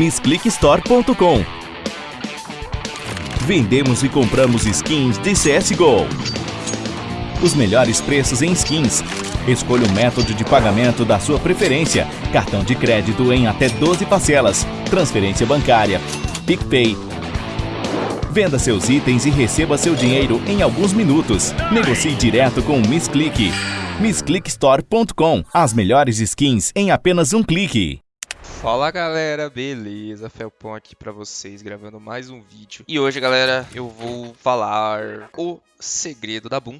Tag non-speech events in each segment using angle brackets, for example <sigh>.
MissClickStore.com Vendemos e compramos skins de CSGO. Os melhores preços em skins. Escolha o método de pagamento da sua preferência. Cartão de crédito em até 12 parcelas. Transferência bancária. PicPay. Venda seus itens e receba seu dinheiro em alguns minutos. Negocie direto com o MissClick. MissClickStore.com As melhores skins em apenas um clique. Fala galera, beleza? Felpon aqui pra vocês, gravando mais um vídeo. E hoje, galera, eu vou falar o segredo da Boom.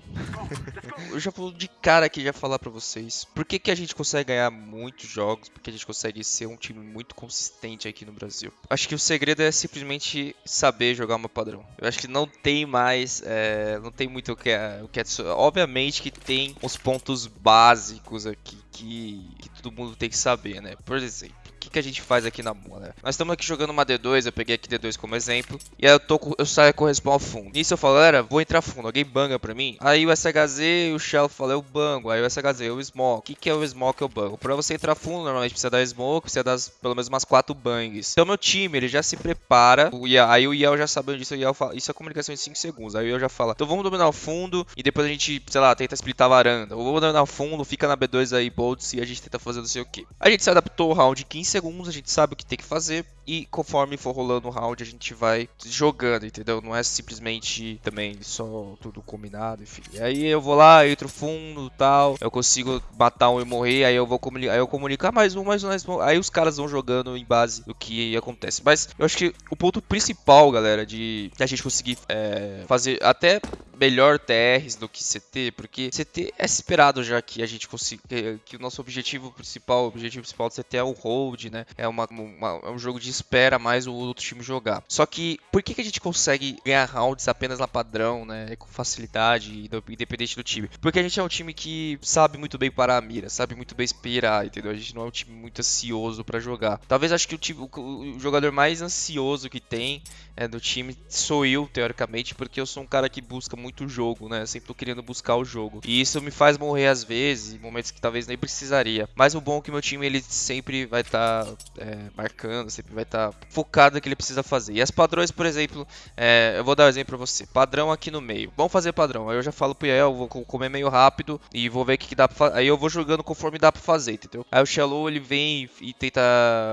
<laughs> eu já vou de cara aqui já falar pra vocês. Por que, que a gente consegue ganhar muitos jogos? Porque a gente consegue ser um time muito consistente aqui no Brasil. Acho que o segredo é simplesmente saber jogar uma padrão. Eu acho que não tem mais, é, não tem muito o que é, o que é. Obviamente que tem os pontos básicos aqui que, que todo mundo tem que saber, né? Por exemplo, que, que a gente faz aqui na boa, né? Nós estamos aqui jogando uma D2, eu peguei aqui D2 como exemplo. E aí eu, tô, eu saio com respawn fundo. Nisso eu falo, galera, vou entrar fundo. Alguém banga pra mim? Aí o SHZ e o Shell falam, eu bango. Aí o SHZ, eu smoke. O que, que é o smoke eu bango? Pra você entrar fundo, normalmente precisa dar smoke, precisa dar pelo menos umas 4 bangs. Então meu time, ele já se prepara. O aí o Yel já sabendo disso, o Yel fala, isso é comunicação de 5 segundos. Aí o Yel já fala, então vamos dominar o fundo e depois a gente, sei lá, tenta splitar a varanda. Ou vamos dominar o fundo, fica na B2 aí, bolts e a gente tenta fazer não sei o que. A gente se adaptou o round 15 segundos, a gente sabe o que tem que fazer e conforme for rolando o round a gente vai jogando, entendeu? Não é simplesmente também só tudo combinado, enfim. E aí eu vou lá, entro fundo tal, eu consigo matar um e morrer, aí eu vou comunicar, aí eu comunicar mais um, mais um, mais um. Aí os caras vão jogando em base do que acontece. Mas eu acho que o ponto principal, galera, de a gente conseguir é, fazer até melhor TRs do que CT, porque CT é esperado já que a gente consiga, que, o nosso objetivo principal, o objetivo principal do CT é o hold, né? É, uma, uma, é um jogo de espera mais o outro time jogar. Só que por que, que a gente consegue ganhar rounds apenas na padrão, né? Com facilidade, independente do time? Porque a gente é um time que sabe muito bem parar a mira, sabe muito bem esperar, entendeu? A gente não é um time muito ansioso para jogar. Talvez acho que o, time, o, o jogador mais ansioso que tem é, do time sou eu, teoricamente, porque eu sou um cara que busca muito muito o jogo, né? Eu sempre tô querendo buscar o jogo. E isso me faz morrer às vezes, em momentos que talvez nem precisaria. Mas o bom é que meu time ele sempre vai estar tá, é, marcando, sempre vai estar tá focado no que ele precisa fazer. E as padrões, por exemplo, é, eu vou dar um exemplo pra você. Padrão aqui no meio. Vamos fazer padrão. Aí eu já falo pro Yael, vou comer meio rápido e vou ver o que, que dá pra fazer. Aí eu vou jogando conforme dá pra fazer, entendeu? Aí o Shallow ele vem e tenta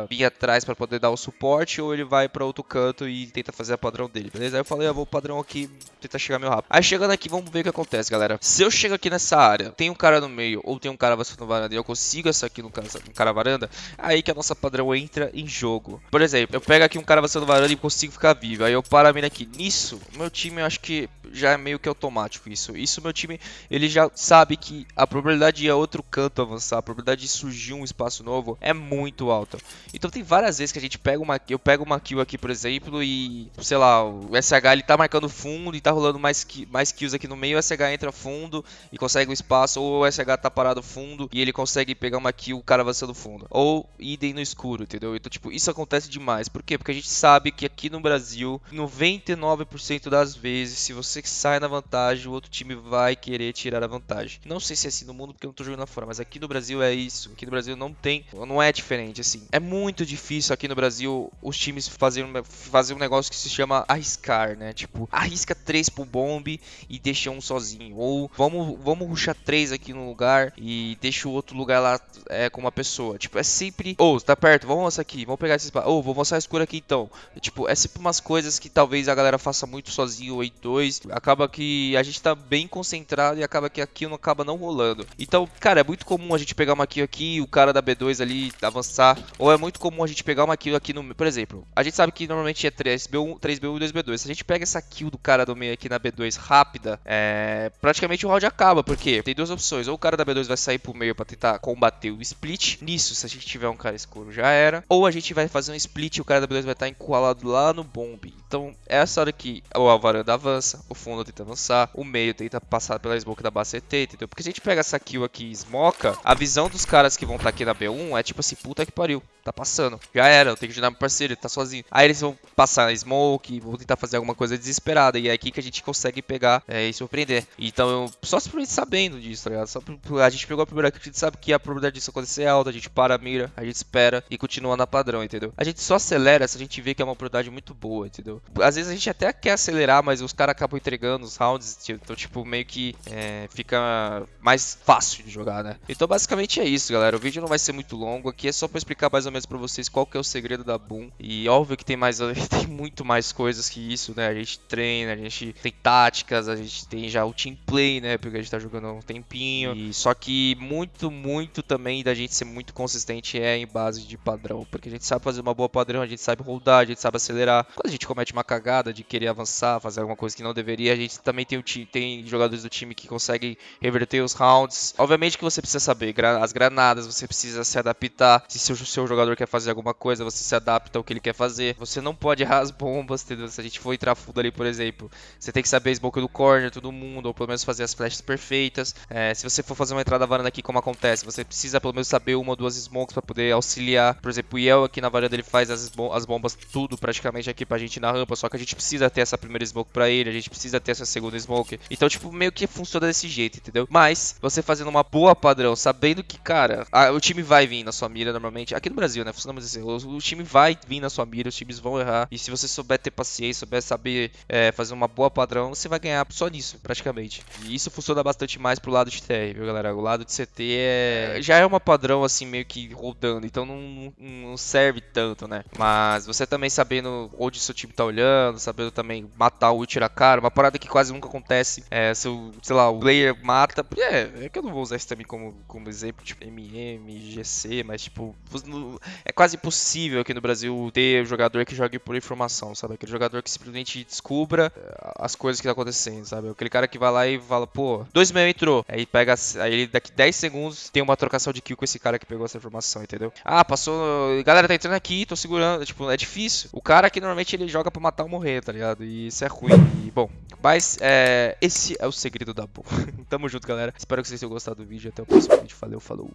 vir atrás para poder dar o suporte ou ele vai para outro canto e tenta fazer a padrão dele, beleza? Aí eu falei, eu vou padrão aqui, tentar chegar meio rápido. Aí chegando aqui, vamos ver o que acontece, galera. Se eu chego aqui nessa área, tem um cara no meio ou tem um cara na varanda e eu consigo essa aqui no cara, no cara varanda, aí que a nossa padrão entra em jogo. Por exemplo, eu pego aqui um cara na varanda e consigo ficar vivo. Aí eu paro a mina aqui. Nisso, meu time, eu acho que já é meio que automático isso. Isso meu time, ele já sabe que a probabilidade de ir a outro canto avançar, a probabilidade de surgir um espaço novo é muito alta. Então tem várias vezes que a gente pega uma, eu pego uma kill aqui, por exemplo, e sei lá, o SH ele tá marcando fundo e tá rolando mais, mais kills aqui no meio, o SH entra fundo e consegue o espaço, ou o SH tá parado fundo e ele consegue pegar uma kill, o cara avançando fundo. Ou idem no escuro, entendeu? Então, tipo, isso acontece demais. Por quê? Porque a gente sabe que aqui no Brasil, 99% das vezes, se você sai na vantagem, o outro time vai querer tirar a vantagem. Não sei se é assim no mundo, porque eu não tô jogando lá fora, mas aqui no Brasil é isso. Aqui no Brasil não tem, não é diferente, assim. É muito difícil aqui no Brasil os times fazerem fazer um negócio que se chama arriscar, né? Tipo, arrisca 3 pro bomb e deixa um sozinho. Ou vamos, vamos ruxar três aqui no lugar e deixa o outro lugar lá é, com uma pessoa. Tipo, é sempre. Ou, oh, tá perto, vamos avançar aqui, vamos pegar esse. Ou, oh, vou avançar escuro aqui então. Tipo, é sempre umas coisas que talvez a galera faça muito sozinho ou em dois. Acaba que a gente tá bem concentrado e acaba que aqui não acaba não rolando. Então, cara, é muito comum a gente pegar uma kill aqui, o cara da B2 ali avançar. Ou é muito comum a gente pegar uma kill aqui no. Por exemplo, a gente sabe que normalmente é 3B1, 3B1 e 2B2. Se a gente pega essa kill do cara do meio aqui na B2 rápida, é praticamente o round acaba, porque tem duas opções. Ou o cara da B2 vai sair pro meio para tentar combater o split. Nisso, se a gente tiver um cara escuro, já era. Ou a gente vai fazer um split e o cara da B2 vai estar encurralado lá no bomb. Então, é essa hora que a varanda avança, ou fundo tenta avançar, o meio tenta passar pela smoke da base CT, entendeu? Porque se a gente pega essa kill aqui e smoca, a visão dos caras que vão estar tá aqui na B1 é tipo assim, puta que pariu, tá passando. Já era, eu tenho que ajudar meu parceiro, ele tá sozinho. Aí eles vão passar smoke, vão tentar fazer alguma coisa desesperada, e é aqui que a gente consegue pegar é, e surpreender. Então, só simplesmente sabendo disso, tá ligado? Só a gente pegou a primeira que a gente sabe que a probabilidade disso acontecer é alta, a gente para a mira, a gente espera e continua na padrão, entendeu? A gente só acelera se a gente vê que é uma oportunidade muito boa, entendeu? Às vezes a gente até quer acelerar, mas os caras acabam entregando os rounds, então, tipo, meio que é, fica mais fácil de jogar, né? Então, basicamente é isso, galera. O vídeo não vai ser muito longo, aqui é só pra explicar mais ou menos pra vocês qual que é o segredo da Boom. E óbvio que tem mais, <laughs> tem muito mais coisas que isso, né? A gente treina, a gente tem táticas, a gente tem já o team play, né? Porque a gente tá jogando há um tempinho. E só que muito, muito também da gente ser muito consistente é em base de padrão. Porque a gente sabe fazer uma boa padrão, a gente sabe rodar, a gente sabe acelerar. Quando a gente comete uma cagada de querer avançar, fazer alguma coisa que não deveria, a gente também tem, o tem jogadores do time que conseguem reverter os rounds. Obviamente que você precisa saber as granadas, você precisa se adaptar. Se o seu jogador quer fazer alguma coisa, você se adapta ao que ele quer fazer. Você não pode errar as bombas, entendeu? Se a gente for entrar fundo ali, por exemplo, você tem que saber smoke do corner, todo mundo, ou pelo menos fazer as flashes perfeitas. É, se você for fazer uma entrada varanda aqui, como acontece, você precisa pelo menos saber uma ou duas smokes para poder auxiliar. Por exemplo, o Yel aqui na varanda ele faz as, as bombas tudo praticamente aqui pra gente na rampa, só que a gente precisa ter essa primeira smoke pra ele, a gente precisa ter essa segunda smoke. Então, tipo, meio que funciona desse jeito, entendeu? Mas, você fazendo uma boa padrão, sabendo que, cara, a, o time vai vir na sua mira normalmente. Aqui no Brasil, né? Funciona assim, o, o, time vai vir na sua mira, os times vão errar. E se você souber ter paciência, souber saber é, fazer uma boa padrão, você vai ganhar só nisso, praticamente. E isso funciona bastante mais pro lado de TR, viu, galera? O lado de CT é... já é uma padrão, assim, meio que rodando. Então não, não serve tanto, né? Mas você também sabendo onde seu time tá olhando, sabendo também matar o tirar cara, uma parada que quase nunca acontece. É, se sei lá, o player mata. É, é que eu não vou usar isso também como, como exemplo, tipo MM, GC, mas tipo, é quase impossível aqui no Brasil ter jogador que jogue por informação, sabe? Aquele jogador que simplesmente descubra eh, as coisas que tá acontecendo, sabe? Aquele cara que vai lá e fala, pô, dois meio entrou. Aí pega, aí daqui 10 segundos tem uma trocação de kill com esse cara que pegou essa informação, entendeu? Ah, passou, galera tá entrando aqui, tô segurando, tipo, é difícil. O cara que normalmente ele joga pra matar ou morrer, tá ligado? E isso é ruim. E, bom, mas é, esse é o segredo da boa. <laughs> Tamo junto, galera. Espero que vocês tenham gostado do vídeo. Até o próximo vídeo. Valeu, falou.